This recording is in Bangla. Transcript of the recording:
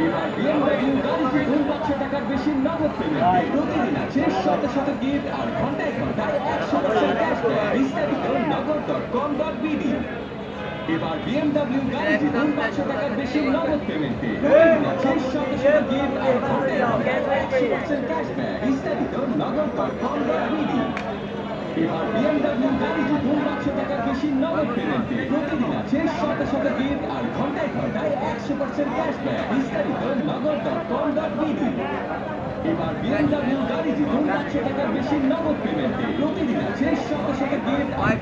এবার BMW গাড়ি জিতুন পাঁচশো টাকার বেশি নগদ পেমেন্টে প্রতিদিন আছে শত শত গিফট আর ঘন্টায় ঘন্টায় একশো পার্সেন্ট ক্যাশব্যাক বিস্তারিত Nagad dot com dot BD এবার BMW গাড়ি জিতুন পাঁচশো টাকার বেশি নগদ পেমেন্টে আছে শত শত গিফট আর ঘন্টায় ঘন্টায় একশো পার্সেন্ট ক্যাশব্যাক বিস্তারিত Nagad dot com dot BD এবার বেশি নগদ পেমেন্টে প্রতিদিন আছে শত শত গিফট আর ঘন্টায় ঘন্টায় একশো পার্সেন্ট ক্যাশব্যাক বিস্তারিত Nagad dot com dot BD এবার BMW গাড়ি জিতুন পাঁচশো টাকার বেশি নগদ পেমেন্টে প্রতিদিন আছে শত শত গিফট আর